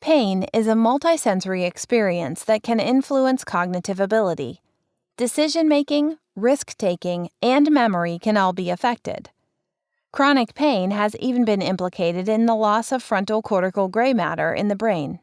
Pain is a multisensory experience that can influence cognitive ability. Decision making, risk taking, and memory can all be affected. Chronic pain has even been implicated in the loss of frontal cortical gray matter in the brain.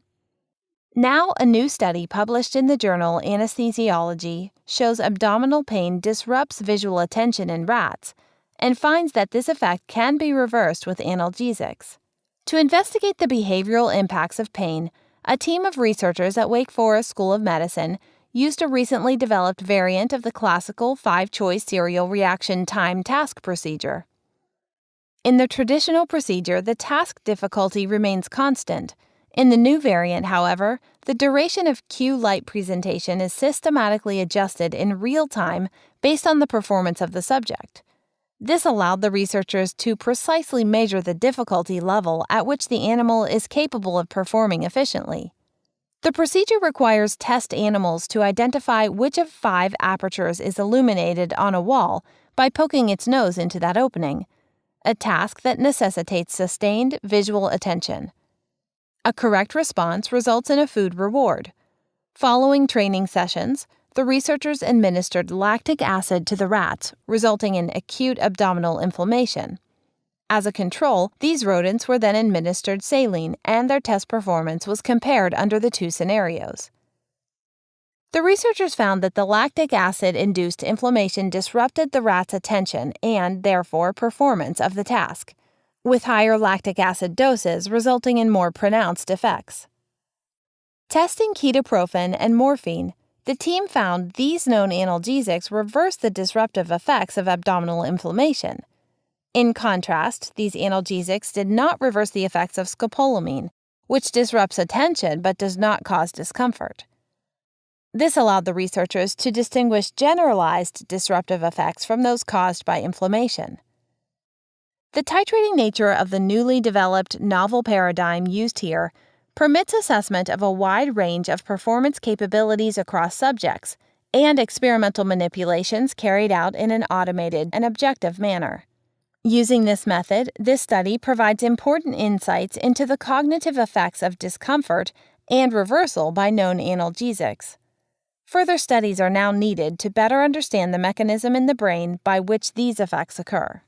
Now, a new study published in the journal Anesthesiology shows abdominal pain disrupts visual attention in rats and finds that this effect can be reversed with analgesics. To investigate the behavioral impacts of pain, a team of researchers at Wake Forest School of Medicine used a recently developed variant of the classical five choice serial reaction time task procedure. In the traditional procedure, the task difficulty remains constant. In the new variant, however, the duration of cue light presentation is systematically adjusted in real time based on the performance of the subject. This allowed the researchers to precisely measure the difficulty level at which the animal is capable of performing efficiently. The procedure requires test animals to identify which of five apertures is illuminated on a wall by poking its nose into that opening, a task that necessitates sustained visual attention. A correct response results in a food reward. Following training sessions, the researchers administered lactic acid to the rats, resulting in acute abdominal inflammation. As a control, these rodents were then administered saline, and their test performance was compared under the two scenarios. The researchers found that the lactic acid induced inflammation disrupted the rat's attention and, therefore, performance of the task, with higher lactic acid doses resulting in more pronounced effects. Testing ketoprofen and morphine, the team found these known analgesics reverse the disruptive effects of abdominal inflammation. In contrast, these analgesics did not reverse the effects of scopolamine, which disrupts attention but does not cause discomfort. This allowed the researchers to distinguish generalized disruptive effects from those caused by inflammation. The titrating nature of the newly developed novel paradigm used here permits assessment of a wide range of performance capabilities across subjects and experimental manipulations carried out in an automated and objective manner. Using this method, this study provides important insights into the cognitive effects of discomfort and reversal by known analgesics. Further studies are now needed to better understand the mechanism in the brain by which these effects occur.